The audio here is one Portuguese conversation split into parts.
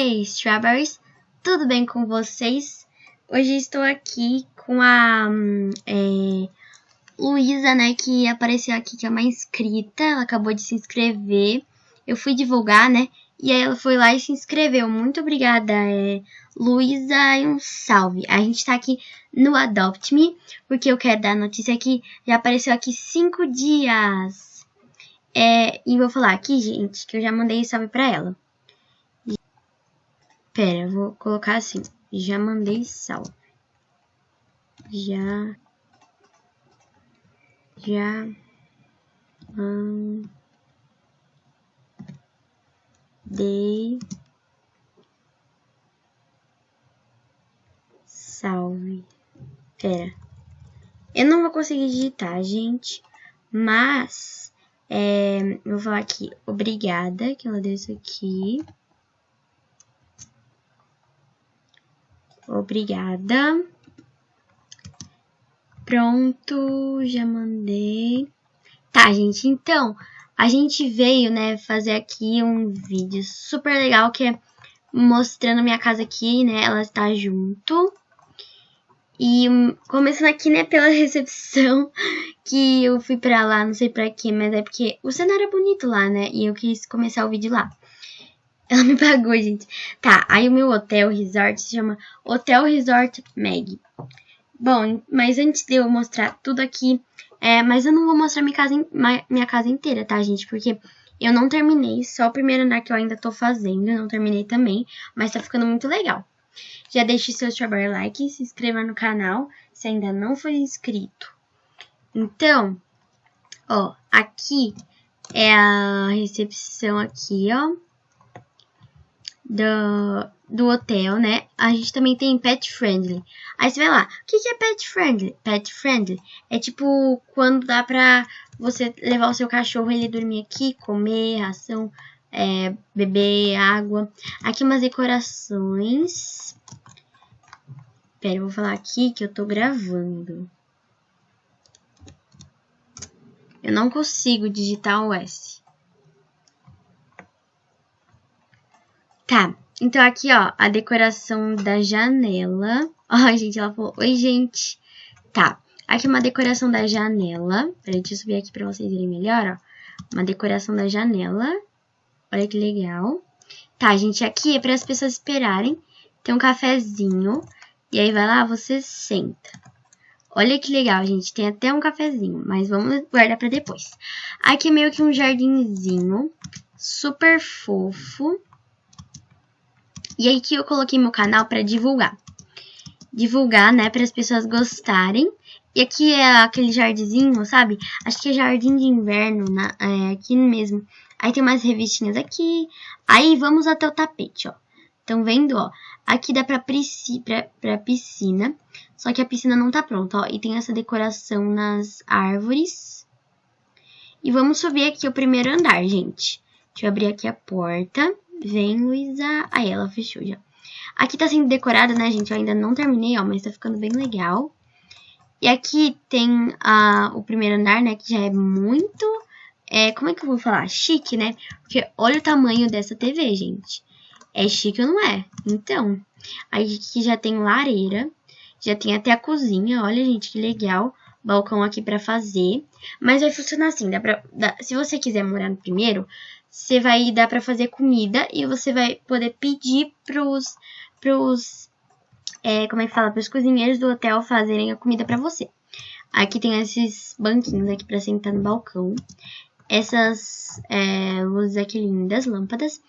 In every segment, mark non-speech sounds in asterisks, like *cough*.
Hey, Strawberries! Tudo bem com vocês? Hoje estou aqui com a é, Luísa, né, que apareceu aqui, que é uma inscrita, ela acabou de se inscrever. Eu fui divulgar, né, e aí ela foi lá e se inscreveu. Muito obrigada, é, Luísa, e um salve. A gente tá aqui no Adopt Me, porque eu quero dar a notícia que já apareceu aqui cinco dias. É, e vou falar aqui, gente, que eu já mandei salve pra ela. Pera, eu vou colocar assim. Já mandei salve. Já. Já. Mandei. Salve. Pera. Eu não vou conseguir digitar, gente. Mas. É, eu vou falar aqui. Obrigada que ela deu isso aqui. Obrigada. Pronto, já mandei. Tá, gente, então, a gente veio, né, fazer aqui um vídeo super legal que é mostrando minha casa aqui, né, ela está junto. E começando aqui, né, pela *laughs* recepção, que eu fui pra lá, não sei pra quê, mas é porque o cenário é bonito lá, né, e eu quis começar o vídeo lá. Ela me pagou, gente. Tá, aí o meu hotel resort se chama Hotel Resort Meg. Bom, mas antes de eu mostrar tudo aqui, é, mas eu não vou mostrar minha casa, minha casa inteira, tá, gente? Porque eu não terminei, só o primeiro andar que eu ainda tô fazendo, eu não terminei também, mas tá ficando muito legal. Já deixe seu strawberry like, se inscreva no canal se ainda não for inscrito. Então, ó, aqui é a recepção aqui, ó do, do hotel, né? A gente também tem pet friendly. Aí você vai lá, o que, que é pet friendly? Pet friendly é tipo quando dá pra você levar o seu cachorro ele dormir aqui, comer, ração, é, beber água. Aqui umas decorações. Pera, eu vou falar aqui que eu tô gravando. Eu não consigo digitar o S. Tá, então aqui, ó, a decoração da janela. *laughs* Ó, gente, ela falou, oi, gente. Tá, aqui uma decoração da janela. Peraí, deixa eu subir aqui pra vocês verem melhor, ó. Uma decoração da janela. Olha que legal. Tá, gente, aqui é para as pessoas esperarem. Tem um cafezinho. E aí vai lá, você senta. Olha que legal, gente. Tem até um cafezinho, mas vamos guardar para depois. Aqui é meio que um jardinzinho super fofo. E aí que eu coloquei meu canal para divulgar. Divulgar, né, para as pessoas gostarem. E aqui é aquele jardinzinho, sabe? Acho que é jardim de inverno, na, é, aqui mesmo. Aí tem umas revistinhas aqui. Aí vamos até o tapete, ó. Estão vendo, ó? Aqui dá pra, pra, pra piscina. Só que a piscina não tá pronta, ó. E tem essa decoração nas árvores. E vamos subir aqui o primeiro andar, gente. Deixa eu abrir aqui a porta. Vem, Luísa. Aí, ela fechou já. Aqui tá sendo decorada, né, gente? Eu ainda não terminei, ó, mas tá ficando bem legal. E aqui tem a, o primeiro andar, né, que já é muito... É, como é que eu vou falar? Chique, né? Porque olha o tamanho dessa TV, gente. É chique ou não é? Então, aí aqui já tem lareira, já tem até a cozinha, olha, gente, que legal. Balcão aqui pra fazer. Mas vai funcionar assim, dá pra, dá, se você quiser morar no primeiro, você vai dar para fazer comida e você vai poder pedir pros, pros é, como é que fala, pros cozinheiros do hotel fazerem a comida para você. Aqui tem esses banquinhos aqui para sentar no balcão. Essas é, luzes aqui lindas, lâmpadas.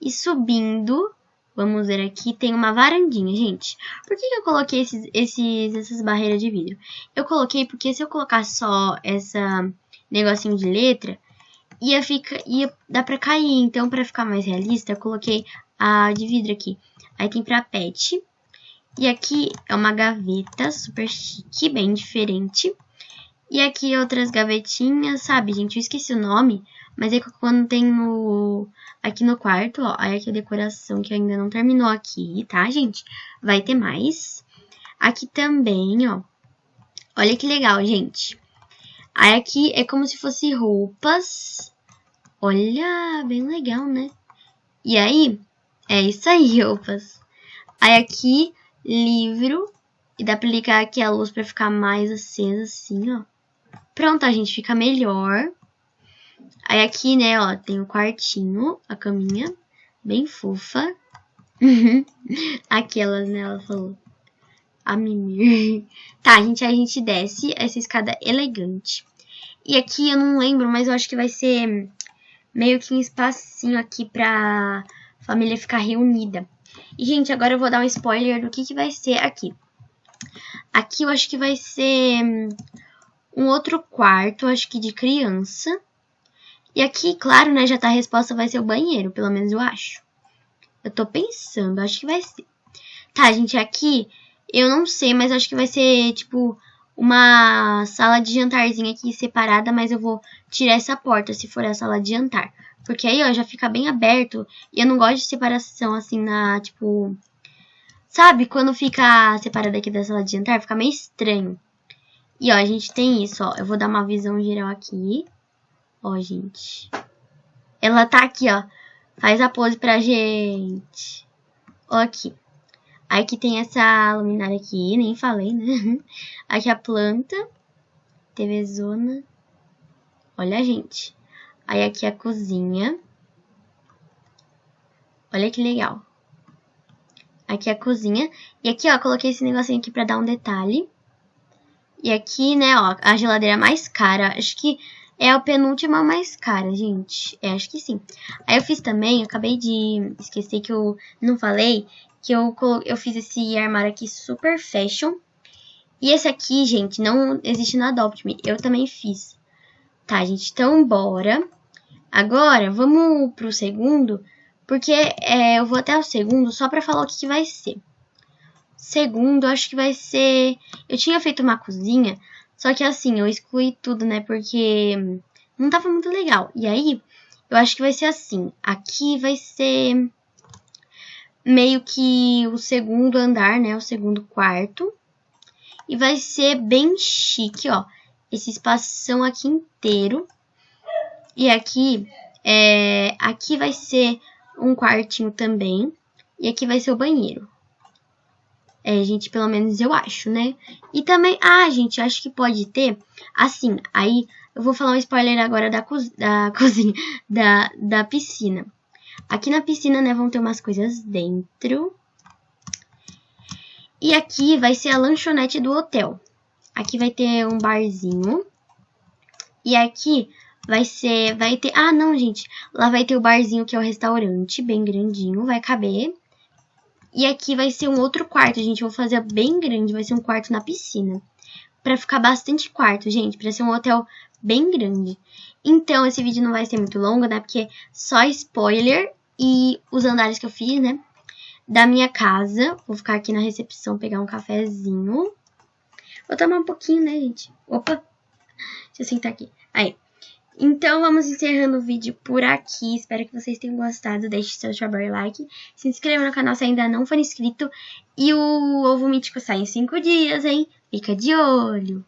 E subindo, vamos ver aqui, tem uma varandinha, gente. Por que, que eu coloquei esses, esses, essas barreiras de vidro? Eu coloquei porque se eu colocar só essa negocinho de letra, ia, ficar, ia dar pra cair. Então, pra ficar mais realista, eu coloquei a de vidro aqui. Aí tem pra pet. E aqui é uma gaveta super chique, bem diferente. E aqui outras gavetinhas, sabe, gente? Eu esqueci o nome, mas é quando tem no... Aqui no quarto, ó, aí aqui a decoração que ainda não terminou aqui, tá, gente? Vai ter mais. Aqui também, ó. Olha que legal, gente. Aí aqui é como se fosse roupas Olha, bem legal, né? E aí, É isso aí, *laughs* opas. Aí aqui, livro. E dá pra ligar aqui a luz pra ficar mais acesa, assim, ó. Pronto, a gente fica melhor. Aí aqui, né, ó, tem o quartinho, a caminha, bem fofa. *laughs* Aquelas, né, ela falou. A mimir. *laughs* Tá, gente, aí a gente desce essa escada elegante. E aqui eu não lembro, mas eu acho que vai ser meio que um espacinho aqui pra família ficar reunida. E, gente, agora eu vou dar um spoiler do que, que vai ser aqui. Aqui eu acho que vai ser um outro quarto, acho que de criança. E aqui, claro, né, já tá a resposta, vai ser o banheiro, pelo menos eu acho. Eu tô pensando, acho que vai ser. Tá, gente, aqui eu não sei, mas acho que vai ser, tipo, uma sala de jantarzinha aqui separada, mas eu vou tirar essa porta se for a sala de jantar. Porque aí, ó, já fica bem aberto. E eu não gosto de separação, assim, na, tipo... Sabe, quando fica separado aqui da sala de jantar, fica meio estranho. E, ó, a gente tem isso, ó. Eu vou dar uma visão geral aqui. Ó, gente. Ela tá aqui, ó. Faz a pose pra gente. Ó, aqui. Aí que tem essa luminária aqui, nem falei, né? *laughs* Aqui a planta. TV zona. Olha, gente. Aí aqui a cozinha. Olha que legal. Aqui a cozinha. E aqui, ó, coloquei esse negocinho aqui pra dar um detalhe. E aqui, né, ó, a geladeira mais cara. Acho que é a penúltima mais cara, gente. É, acho que sim. Aí eu fiz também, eu acabei de esquecer que eu não falei, que eu, eu fiz esse armário aqui super fashion. E esse aqui, gente, não existe na Adopt Me. Eu também fiz. Tá, gente, então bora. Agora, vamos pro segundo, porque é, eu vou até o segundo só pra falar o que, que vai ser. Segundo, acho que vai ser... Eu tinha feito uma cozinha, só que assim, eu excluí tudo, né, porque não tava muito legal. E aí, eu acho que vai ser assim. Aqui vai ser meio que o segundo andar, né? O segundo quarto. E vai ser bem chique, ó. Esse espação aqui inteiro. E aqui, é, aqui vai ser um quartinho também. E aqui vai ser o banheiro. É, gente, pelo menos eu acho, né? E também, ah, gente, acho que pode ter, assim, aí eu vou falar um spoiler agora da, co da *laughs* cozinha, da, da piscina. Aqui na piscina, né, vão ter umas coisas dentro. E aqui vai ser a lanchonete do hotel. Aqui vai ter um barzinho. E aqui vai ser, vai ter, ah não gente, lá vai ter o barzinho que é o restaurante, bem grandinho, vai caber. E aqui vai ser um outro quarto, gente, vou fazer bem grande, vai ser um quarto na piscina. Pra ficar bastante quarto, gente, pra ser um hotel bem grande. Então, esse vídeo não vai ser muito longo, né? Porque só spoiler e os andares que eu fiz, né? Da minha casa. Vou ficar aqui na recepção, pegar um cafezinho. Vou tomar um pouquinho, né, gente? Opa! Deixa eu sentar aqui. Aí. Então, vamos encerrando o vídeo por aqui. Espero que vocês tenham gostado. Deixe seu strawberry like. Se inscreva no canal se ainda não for inscrito. E o ovo mítico sai em 5 dias, hein? Fica de olho!